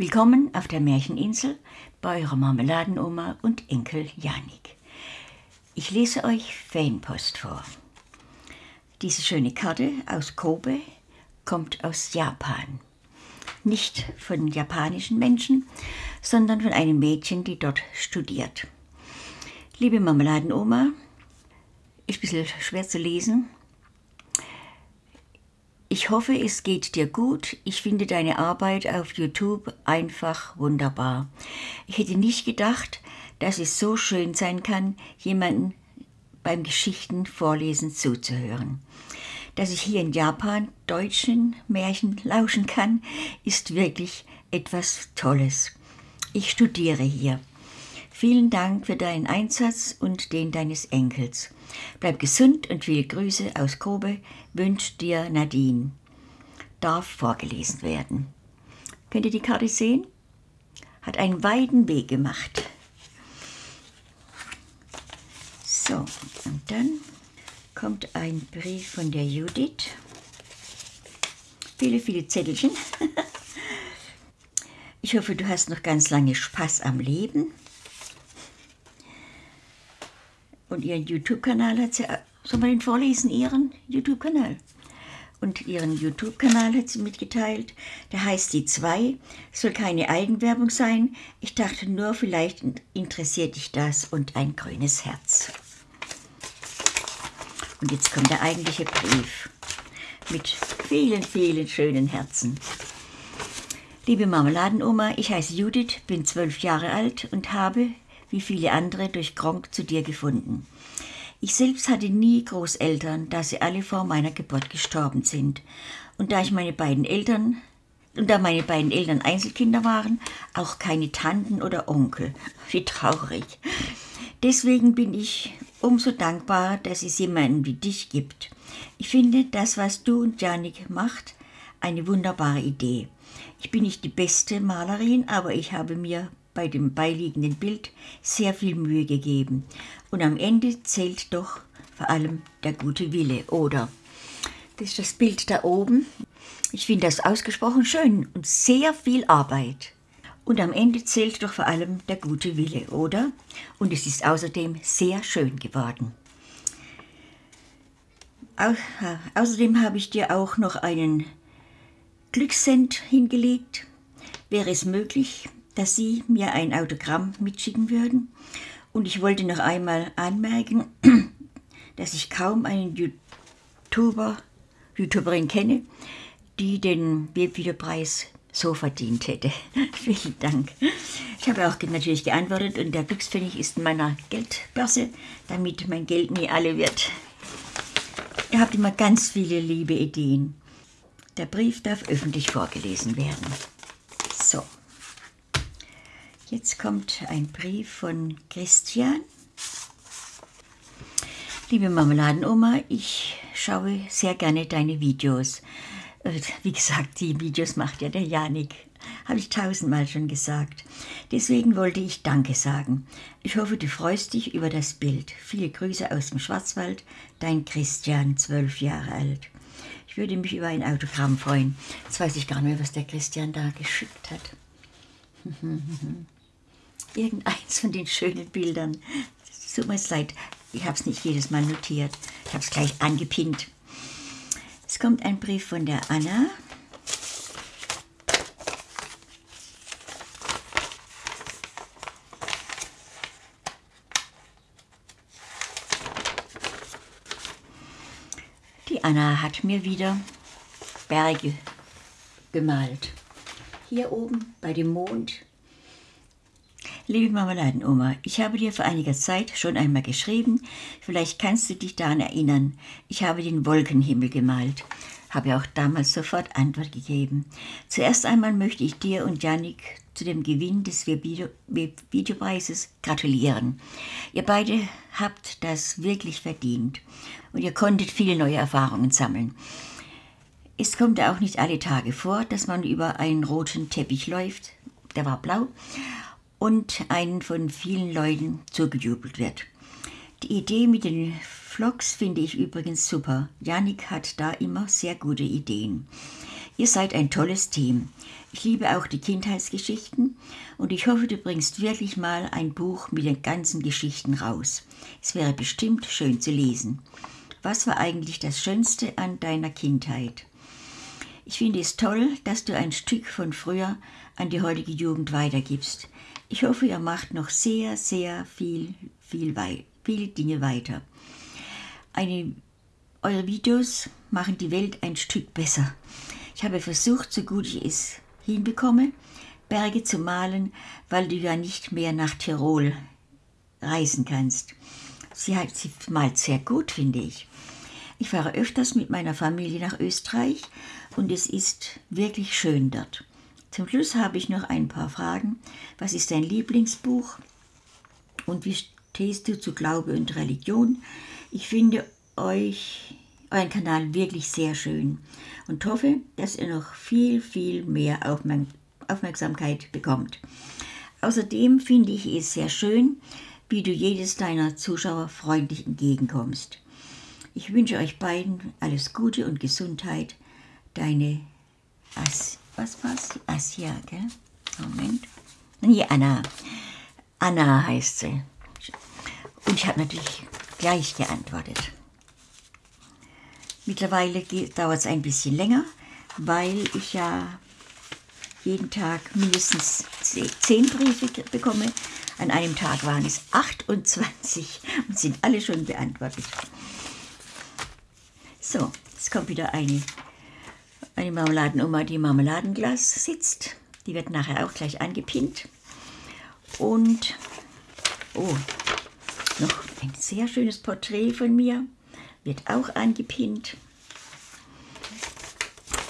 Willkommen auf der Märcheninsel bei eurer Marmeladenoma und Enkel Janik. Ich lese euch Fanpost vor. Diese schöne Karte aus Kobe kommt aus Japan. Nicht von japanischen Menschen, sondern von einem Mädchen, die dort studiert. Liebe Marmeladenoma, ist ein bisschen schwer zu lesen, ich hoffe, es geht dir gut. Ich finde deine Arbeit auf YouTube einfach wunderbar. Ich hätte nicht gedacht, dass es so schön sein kann, jemanden beim Geschichten vorlesen zuzuhören. Dass ich hier in Japan deutschen Märchen lauschen kann, ist wirklich etwas Tolles. Ich studiere hier. Vielen Dank für deinen Einsatz und den deines Enkels. Bleib gesund und viele Grüße aus Kobe wünscht dir Nadine. Darf vorgelesen werden. Könnt ihr die Karte sehen? Hat einen weiten Weg gemacht. So, und dann kommt ein Brief von der Judith. Viele, viele Zettelchen. Ich hoffe, du hast noch ganz lange Spaß am Leben. Und ihren YouTube-Kanal hat sie, soll man den vorlesen, ihren YouTube-Kanal? Und ihren YouTube-Kanal hat sie mitgeteilt. Der heißt Die zwei. Soll keine Eigenwerbung sein. Ich dachte nur, vielleicht interessiert dich das und ein grünes Herz. Und jetzt kommt der eigentliche Brief mit vielen, vielen schönen Herzen. Liebe Marmeladenoma, ich heiße Judith, bin zwölf Jahre alt und habe wie viele andere durch Gronk zu dir gefunden. Ich selbst hatte nie Großeltern, da sie alle vor meiner Geburt gestorben sind. Und da ich meine beiden Eltern und da meine beiden Eltern Einzelkinder waren, auch keine Tanten oder Onkel. Wie traurig. Deswegen bin ich umso dankbar, dass es jemanden wie dich gibt. Ich finde das, was du und Janik macht, eine wunderbare Idee. Ich bin nicht die beste Malerin, aber ich habe mir bei dem beiliegenden Bild sehr viel Mühe gegeben. Und am Ende zählt doch vor allem der gute Wille, oder? Das ist das Bild da oben. Ich finde das ausgesprochen schön und sehr viel Arbeit. Und am Ende zählt doch vor allem der gute Wille, oder? Und es ist außerdem sehr schön geworden. Au außerdem habe ich dir auch noch einen Glückssend hingelegt. Wäre es möglich, dass Sie mir ein Autogramm mitschicken würden. Und ich wollte noch einmal anmerken, dass ich kaum einen YouTuber, YouTuberin kenne, die den Webvideopreis so verdient hätte. Vielen Dank. Ich habe auch natürlich geantwortet und der Glückspfennig ist in meiner Geldbörse, damit mein Geld nie alle wird. Ihr habt immer ganz viele liebe Ideen. Der Brief darf öffentlich vorgelesen werden. Jetzt kommt ein Brief von Christian. Liebe Marmeladenoma, ich schaue sehr gerne deine Videos. Äh, wie gesagt, die Videos macht ja der Janik. Habe ich tausendmal schon gesagt. Deswegen wollte ich Danke sagen. Ich hoffe, du freust dich über das Bild. Viele Grüße aus dem Schwarzwald, dein Christian, zwölf Jahre alt. Ich würde mich über ein Autogramm freuen. Jetzt weiß ich gar nicht mehr, was der Christian da geschickt hat. irgendeins von den schönen Bildern. Es tut mir leid, ich habe es nicht jedes Mal notiert. Ich habe es gleich angepinnt. Es kommt ein Brief von der Anna. Die Anna hat mir wieder Berge gemalt. Hier oben bei dem Mond Liebe Marmeladenoma, ich habe dir vor einiger Zeit schon einmal geschrieben, vielleicht kannst du dich daran erinnern. Ich habe den Wolkenhimmel gemalt, habe auch damals sofort Antwort gegeben. Zuerst einmal möchte ich dir und Janik zu dem Gewinn des Videopreises gratulieren. Ihr beide habt das wirklich verdient und ihr konntet viele neue Erfahrungen sammeln. Es kommt auch nicht alle Tage vor, dass man über einen roten Teppich läuft, der war blau, und einen von vielen Leuten zugejubelt wird. Die Idee mit den Vlogs finde ich übrigens super. Janik hat da immer sehr gute Ideen. Ihr seid ein tolles Team. Ich liebe auch die Kindheitsgeschichten und ich hoffe, du bringst wirklich mal ein Buch mit den ganzen Geschichten raus. Es wäre bestimmt schön zu lesen. Was war eigentlich das Schönste an deiner Kindheit? Ich finde es toll, dass du ein Stück von früher an die heutige Jugend weitergibst. Ich hoffe, ihr macht noch sehr, sehr viel, viel, wei viele Dinge weiter. Eine, eure Videos machen die Welt ein Stück besser. Ich habe versucht, so gut ich es hinbekomme, Berge zu malen, weil du ja nicht mehr nach Tirol reisen kannst. Sie, hat, sie malt sehr gut, finde ich. Ich fahre öfters mit meiner Familie nach Österreich und es ist wirklich schön dort. Zum Schluss habe ich noch ein paar Fragen. Was ist dein Lieblingsbuch? Und wie stehst du zu Glaube und Religion? Ich finde euch, euren Kanal wirklich sehr schön und hoffe, dass ihr noch viel, viel mehr Aufmerksamkeit bekommt. Außerdem finde ich es sehr schön, wie du jedes deiner Zuschauer freundlich entgegenkommst. Ich wünsche euch beiden alles Gute und Gesundheit. Deine As was war's? Asia, gell? Moment. Nee, Anna. Anna heißt sie. Und ich habe natürlich gleich geantwortet. Mittlerweile dauert es ein bisschen länger, weil ich ja jeden Tag mindestens zehn Briefe bekomme. An einem Tag waren es 28 und sind alle schon beantwortet. So, jetzt kommt wieder eine, eine Marmeladenoma, die im Marmeladenglas sitzt. Die wird nachher auch gleich angepinnt. Und, oh, noch ein sehr schönes Porträt von mir wird auch angepinnt.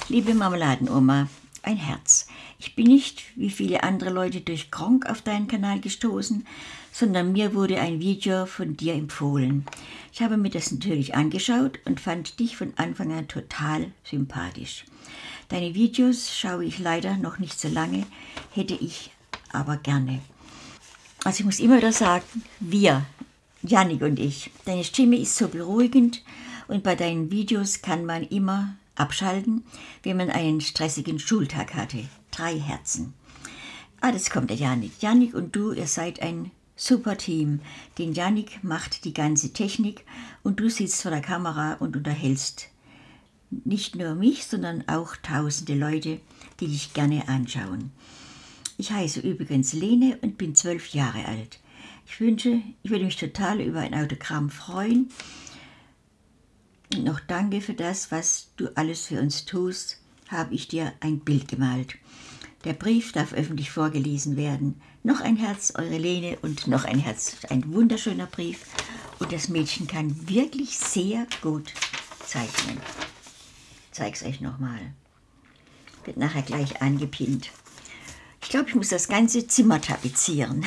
Liebe Marmeladenoma, ein Herz. Ich bin nicht wie viele andere Leute durch Gronk auf deinen Kanal gestoßen, sondern mir wurde ein Video von dir empfohlen. Ich habe mir das natürlich angeschaut und fand dich von Anfang an total sympathisch. Deine Videos schaue ich leider noch nicht so lange, hätte ich aber gerne. Also ich muss immer wieder sagen, wir, Janik und ich, deine Stimme ist so beruhigend und bei deinen Videos kann man immer abschalten, wenn man einen stressigen Schultag hatte. Drei Herzen. Ah, das kommt der Janik. Janik und du, ihr seid ein super Team. Den Janik macht die ganze Technik und du sitzt vor der Kamera und unterhältst nicht nur mich, sondern auch tausende Leute, die dich gerne anschauen. Ich heiße übrigens Lene und bin zwölf Jahre alt. Ich wünsche, ich würde mich total über ein Autogramm freuen und noch danke für das, was du alles für uns tust, habe ich dir ein Bild gemalt. Der Brief darf öffentlich vorgelesen werden. Noch ein Herz, eure Lene, und noch ein Herz. Ein wunderschöner Brief. Und das Mädchen kann wirklich sehr gut zeichnen. Ich zeige es euch nochmal. Wird nachher gleich angepinnt. Ich glaube, ich muss das ganze Zimmer tapezieren.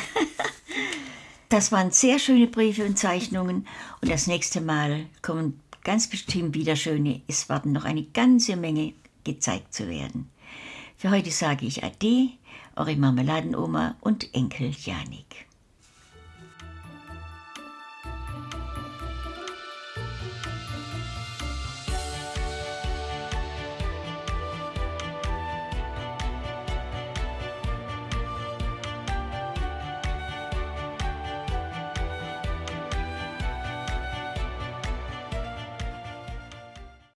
das waren sehr schöne Briefe und Zeichnungen. Und das nächste Mal kommen ganz bestimmt wieder schöne. Es warten noch eine ganze Menge gezeigt zu werden. Für heute sage ich Ade, eure Marmeladenoma und Enkel Janik.